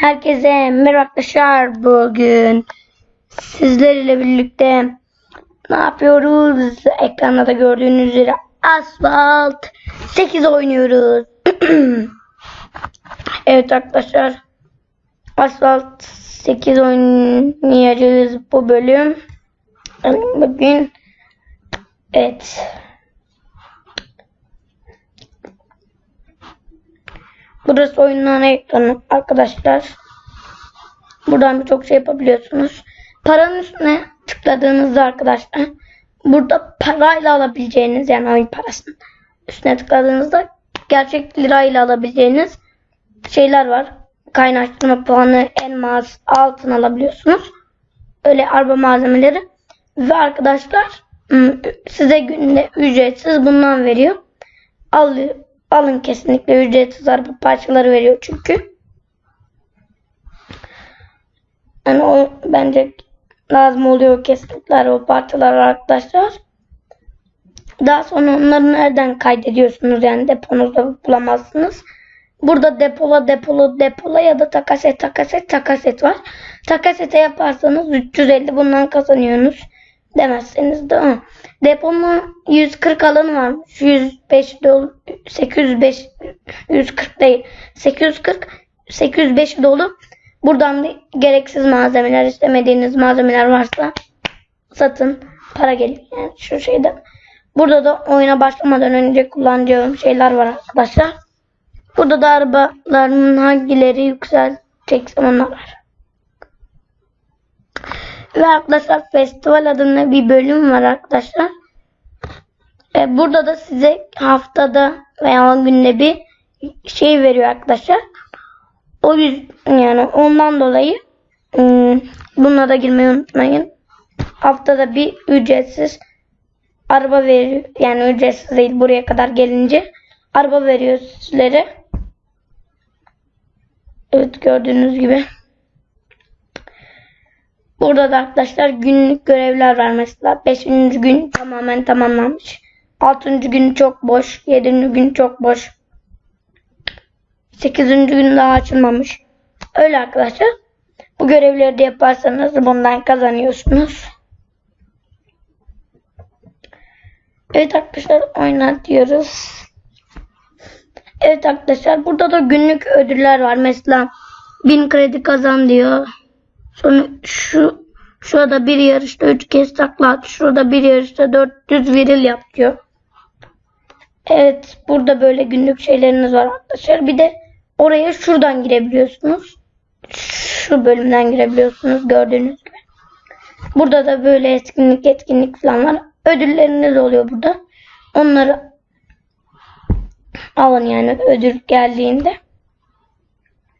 Herkese merhaba arkadaşlar. Bugün sizlerle birlikte ne yapıyoruz? Ekranda da gördüğünüz üzere Asfalt 8 oynuyoruz. evet arkadaşlar. Asfalt 8 oynayacağız bu bölüm. Bugün evet Burası oyunun ekranı arkadaşlar. Buradan birçok şey yapabiliyorsunuz. Paranın üstüne tıkladığınızda arkadaşlar burada parayla alabileceğiniz yani oyun parasının üstüne tıkladığınızda gerçek lirayla alabileceğiniz şeyler var. Kaynaştırma puanı, elmas, altın alabiliyorsunuz. Öyle araba malzemeleri. Ve arkadaşlar size günde ücretsiz bundan veriyor. Alıyor Alın kesinlikle ücretsiz araba parçaları veriyor çünkü. Yani o bence lazım oluyor kesinlikle araba parçaları arkadaşlar. Daha sonra onları nereden kaydediyorsunuz yani deponuzda bulamazsınız. Burada depola depola depola ya da takaset takaset takaset var. Takasete yaparsanız 350 bundan kazanıyorsunuz demezseniz de ha. Depomun 140 alanı varmış. 105 dolu 805 140 değil. 840 805 dolu. Buradan da gereksiz malzemeler istemediğiniz malzemeler varsa satın. Para geliyor yani şu şeyden. Burada da oyuna başlamadan önce kullanacağım şeyler var arkadaşlar. Burada da arabaların hangileri yükseltecek onlar var. Ve arkadaşlar festival adında bir bölüm var arkadaşlar. E, burada da size haftada veya günde bir şey veriyor arkadaşlar. O yüzden yani ondan dolayı ıı, buna da girmeyi unutmayın. Haftada bir ücretsiz araba veriyor. Yani ücretsiz değil buraya kadar gelince araba veriyor sizlere. Evet gördüğünüz gibi. Burada da arkadaşlar günlük görevler var mesela. 5. gün tamamen tamamlanmış. 6. gün çok boş. 7. gün çok boş. 8. gün daha açılmamış. Öyle arkadaşlar. Bu görevleri de yaparsanız bundan kazanıyorsunuz. Evet arkadaşlar oynat diyoruz. Evet arkadaşlar burada da günlük ödüller var. Mesela 1000 kredi kazan diyor. Sonra şu şurada bir yarışta 3 kez takla at. Şurada bir yarışta 400 viril yap diyor. Evet burada böyle günlük şeyleriniz var arkadaşlar. Bir de oraya şuradan girebiliyorsunuz. Şu bölümden girebiliyorsunuz gördüğünüz gibi. Burada da böyle etkinlik etkinlik falan var. Ödülleriniz oluyor burada. Onları alın yani ödül geldiğinde.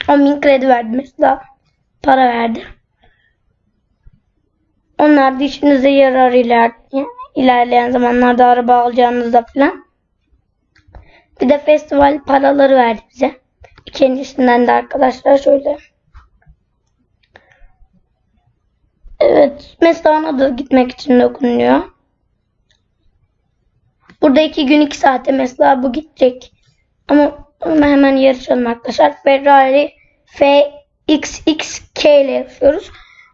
10.000 kredi verdi mesela. Para verdi. Onlar da işinize yarar iler, ilerleyen zamanlarda araba alacağınızda falan. Bir de festival paraları verdi bize. İkincisinden de arkadaşlar şöyle. Evet. Mesela ona da gitmek için dokunuyor. Burada iki gün iki saate mesela bu gidecek. Ama hemen yarışalım arkadaşlar. Ferrari FXXK ile yapıyoruz.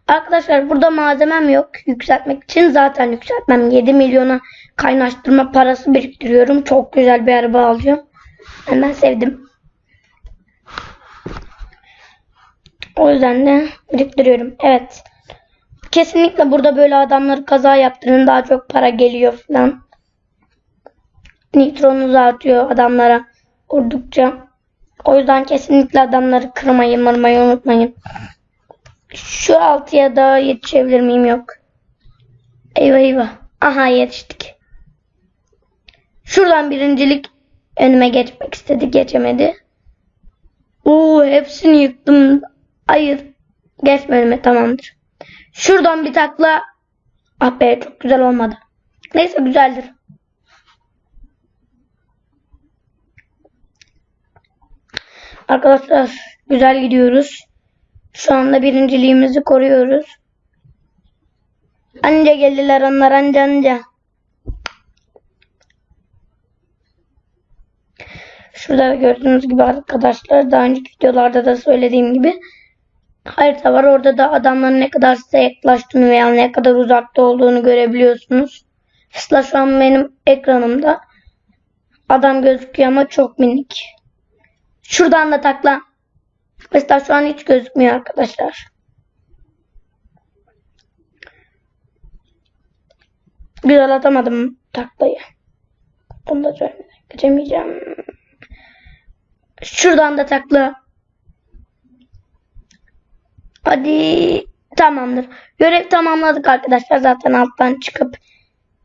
Arkadaşlar burada malzemem yok. Yükseltmek için zaten yükseltmem. 7 milyona kaynaştırma parası biriktiriyorum. Çok güzel bir araba alacağım. Ben sevdim. O yüzden de biriktiriyorum. Evet. Kesinlikle burada böyle adamları kaza yaptırın. Daha çok para geliyor falan. Nitronuz artıyor adamlara vurdukça. O yüzden kesinlikle adamları kırmayı mırmayı unutmayın. Şu altıya da yetişebilir miyim? Yok. Eyvah eyvah. Aha yetiştik. Şuradan birincilik önüme geçmek istedi. Geçemedi. Oo hepsini yıktım. Hayır. Geçme önüme tamamdır. Şuradan bir takla. Ah be çok güzel olmadı. Neyse güzeldir. Arkadaşlar güzel gidiyoruz. Şu anda birinciliğimizi koruyoruz. Anca geldiler onlar anca anca. Şurada gördüğünüz gibi arkadaşlar daha önceki videolarda da söylediğim gibi harita var. Orada da adamların ne kadar size yaklaştığını veya ne kadar uzakta olduğunu görebiliyorsunuz. Mesela şu an benim ekranımda adam gözüküyor ama çok minik. Şuradan da takla. Mesela şu an hiç gözükmüyor arkadaşlar. Güzel atamadım taklayı. Bunu da söylemeden. Şuradan da takla. Hadi tamamdır. Görev tamamladık arkadaşlar. Zaten alttan çıkıp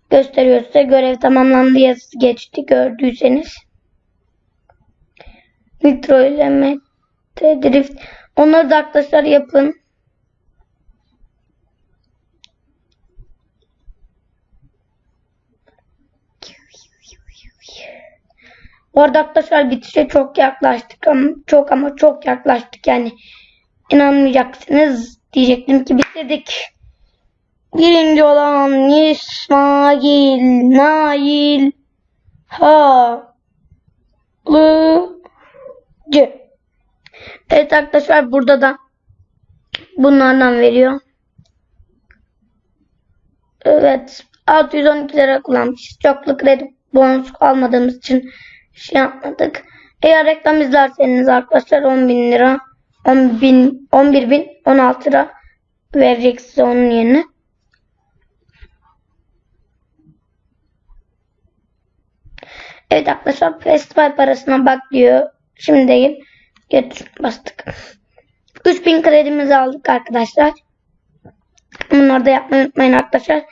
gösteriyor size. Görev tamamlandı yazısı geçti gördüyseniz. Nitro ile Mete Drift. Onları da arkadaşlar yapın. Orada arkadaşlar bitişe çok yaklaştık ama çok ama çok yaklaştık yani inanmayacaksınız diyecektim ki bitirdik. Birinci olan İsmail Nail Halıcı. Arkadaşlar burada da bunlardan veriyor. Evet 612 lira kullanmışız. Çoklu kredi bonus almadığımız için şey yapmadık. Eğer reklam izlerseniz arkadaşlar 10 bin lira 10 bin, 11 bin 16 lira verecek size onun yerine. Evet arkadaşlar festival parasına bak diyor. Şimdi değil. Geç bastık. 3000 kredimizi aldık arkadaşlar. Bunları da yapmayı unutmayın arkadaşlar.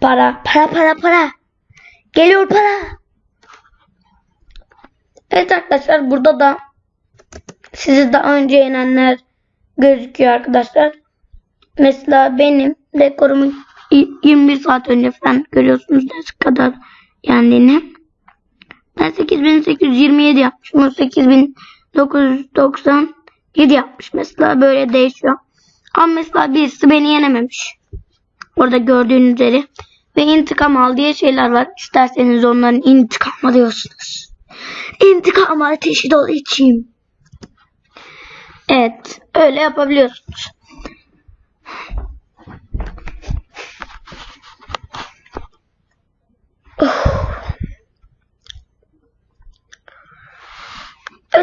Para, para, para, para. Geliyor para. Evet arkadaşlar burada da sizi daha önce yenenler gözüküyor arkadaşlar. Mesela benim rekorumu 21 saat önce falan görüyorsunuz ne kadar yendiğini. Ben 8827 yapmışım. 8000 997 yapmış. Mesela böyle değişiyor. Ama mesela birisi beni yenememiş. Orada gördüğünüz üzere. Ve intikam al diye şeyler var. İsterseniz onların intikamı diyorsunuz. İntikam ateşi dolu içeyim. Evet. Öyle yapabiliyorsunuz.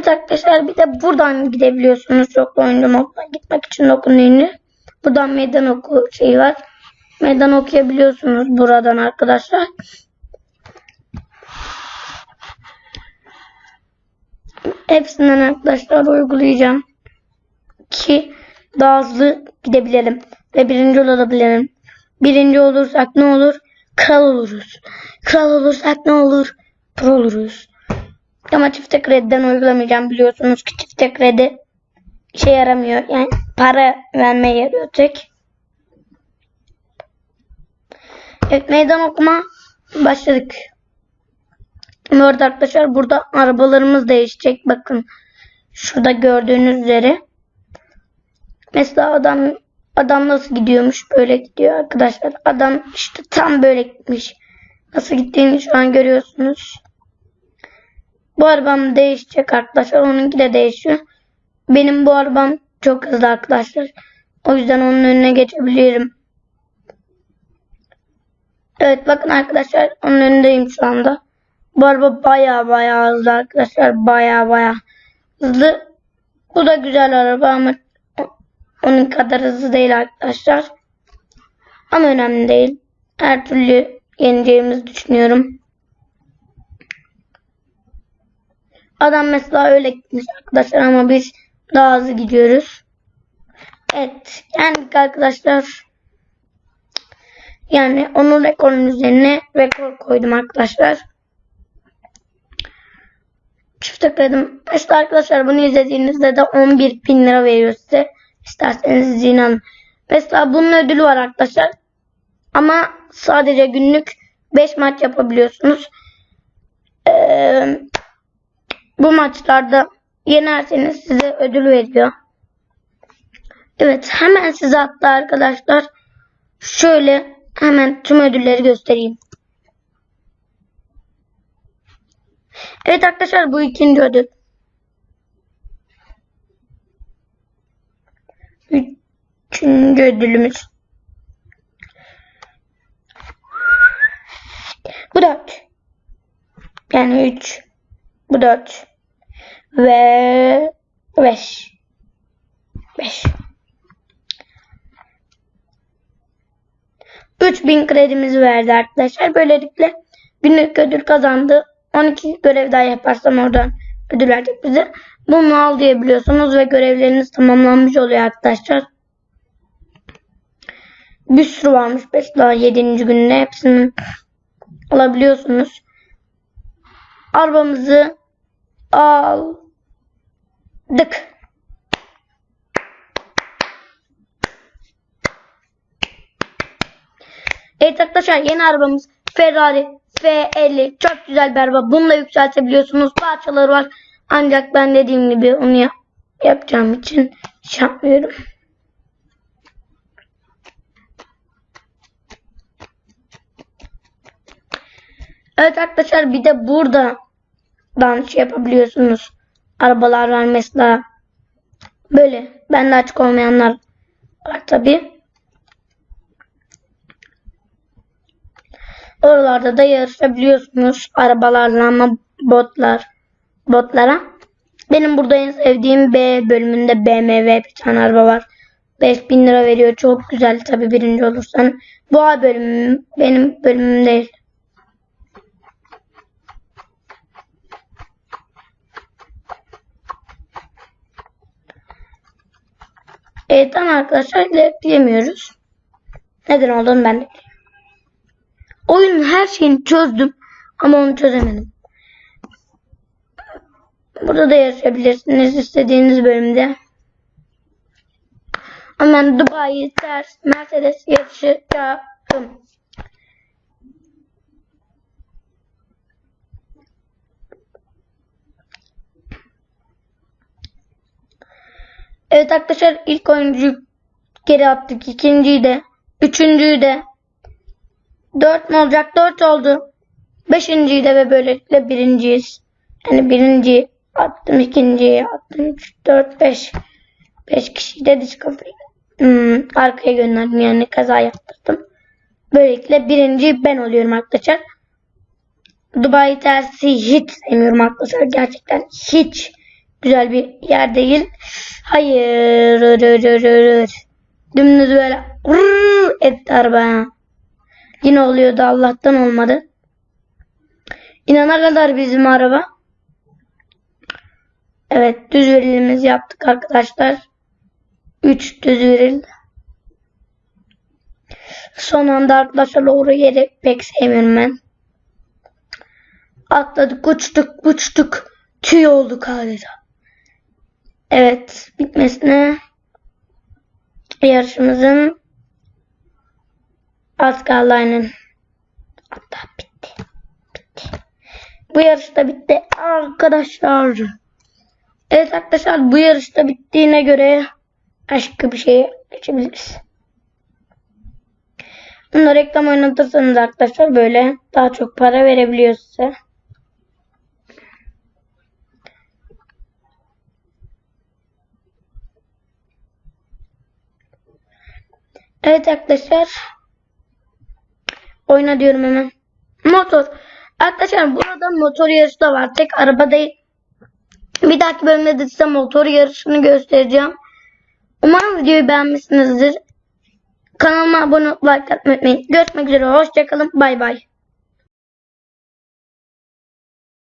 Arkadaşlar bir de buradan gidebiliyorsunuz. Çok oyuncu moddan gitmek için dokunduğunu. Buradan meydan oku şeyi var. Meydan okuyabiliyorsunuz buradan arkadaşlar. Hepsinden arkadaşlar uygulayacağım. Ki daha hızlı gidebilelim. Ve birinci olabilirim. Birinci olursak ne olur? Kral oluruz. Kral olursak ne olur? Pro oluruz. Ama çifte krediden uygulamayacağım. Biliyorsunuz ki çifte kredi işe yaramıyor. Yani para vermeye yarıyor tek. Evet meydan okuma başladık. Bu arada arkadaşlar burada arabalarımız değişecek. Bakın şurada gördüğünüz üzere. Mesela adam adam nasıl gidiyormuş? Böyle gidiyor arkadaşlar. Adam işte tam böyle gitmiş. Nasıl gittiğini şu an görüyorsunuz. Bu arabam değişecek arkadaşlar. Onunki de değişiyor. Benim bu arabam çok hızlı arkadaşlar. O yüzden onun önüne geçebilirim. Evet bakın arkadaşlar onun önündeyim şu anda. Bu araba baya baya hızlı arkadaşlar. Baya baya hızlı. Bu da güzel araba ama onun kadar hızlı değil arkadaşlar. Ama önemli değil. Her türlü yeneceğimizi düşünüyorum. Adam mesela öyle gitmiş arkadaşlar ama biz daha hızlı gidiyoruz. Evet. Yani arkadaşlar. Yani onun rekorun üzerine rekor koydum arkadaşlar. Çift tıkladım. İşte arkadaşlar bunu izlediğinizde de 11 bin lira veriyor size. İsterseniz inanın. Mesela bunun ödülü var arkadaşlar. Ama sadece günlük 5 maç yapabiliyorsunuz. Ee, bu maçlarda yenerseniz size ödül veriyor. Evet hemen size hatta arkadaşlar şöyle hemen tüm ödülleri göstereyim. Evet arkadaşlar bu ikinci ödül. Üçüncü ödülümüz. Bu dört. Yani üç. Bu dört. Ve beş. Beş. 3000 kredimiz verdi arkadaşlar. Böylelikle günlük ödül kazandı. 12 görev daha yaparsam oradan ödül verecek bize. Bunu al diyebiliyorsunuz ve görevleriniz tamamlanmış oluyor arkadaşlar. Bir sürü varmış. Mesela 7. günde hepsini alabiliyorsunuz. Arabamızı aldık. Evet arkadaşlar yeni arabamız Ferrari F50 çok güzel bir araba. Bunu da yükseltebiliyorsunuz. Parçaları var. Ancak ben dediğim gibi onu yap yapacağım için şey yapmıyorum. Evet arkadaşlar bir de buradan şey yapabiliyorsunuz. Arabalar var mesela. Böyle. Bende açık olmayanlar var tabi. Oralarda da yarışabiliyorsunuz arabalarla ama botlar botlara. Benim burada en sevdiğim B bölümünde BMW bir tane araba var. 5000 lira veriyor. Çok güzel tabi birinci olursan. Bu A bölümüm benim bölümüm değil. Evet tamam arkadaşlar ilerleyemiyoruz. Neden olduğunu ben de bilmiyorum. Oyunun her şeyini çözdüm ama onu çözemedim. Burada da yarışabilirsiniz istediğiniz bölümde. Ama ben Dubai ters Mercedes yarışacağım. Evet arkadaşlar ilk oyuncu geri attık. ikinciyi de. Üçüncüyü de. Dört mü olacak? Dört oldu. Beşinciyi de ve böylelikle birinciyiz. Yani birinci attım, ikinciyi attım. Üç, dört, beş. Beş kişiyi de kafayı hmm, arkaya gönderdim. Yani kaza yaptırdım. Böylelikle birinci ben oluyorum arkadaşlar. Dubai tersi hiç sevmiyorum arkadaşlar. Gerçekten hiç güzel bir yer değil. Hayır. Dümdüz böyle etti araba. Yine oluyordu Allah'tan olmadı. İnana kadar bizim araba. Evet düz verilimizi yaptık arkadaşlar. 3 düz veril. Son anda arkadaşlar doğru yeri pek sevmiyorum ben. Atladık uçtuk uçtuk. Tüy olduk adeta. Evet bitmesine yarışımızın az kaldı aynen. Hatta bitti. Bitti. Bu yarış da bitti arkadaşlar. Evet arkadaşlar bu yarış da bittiğine göre başka bir şeye geçebiliriz. Bunu reklam oynatırsanız arkadaşlar böyle daha çok para verebiliyor. Evet arkadaşlar. Oyna diyorum hemen. Motor. Arkadaşlar burada motor yarışı da var. Tek araba değil. Bir dahaki bölümde de size motor yarışını göstereceğim. Umarım videoyu beğenmişsinizdir. Kanalıma abone olup like atmayı unutmayın. Görüşmek üzere. Hoşçakalın. Bay bay.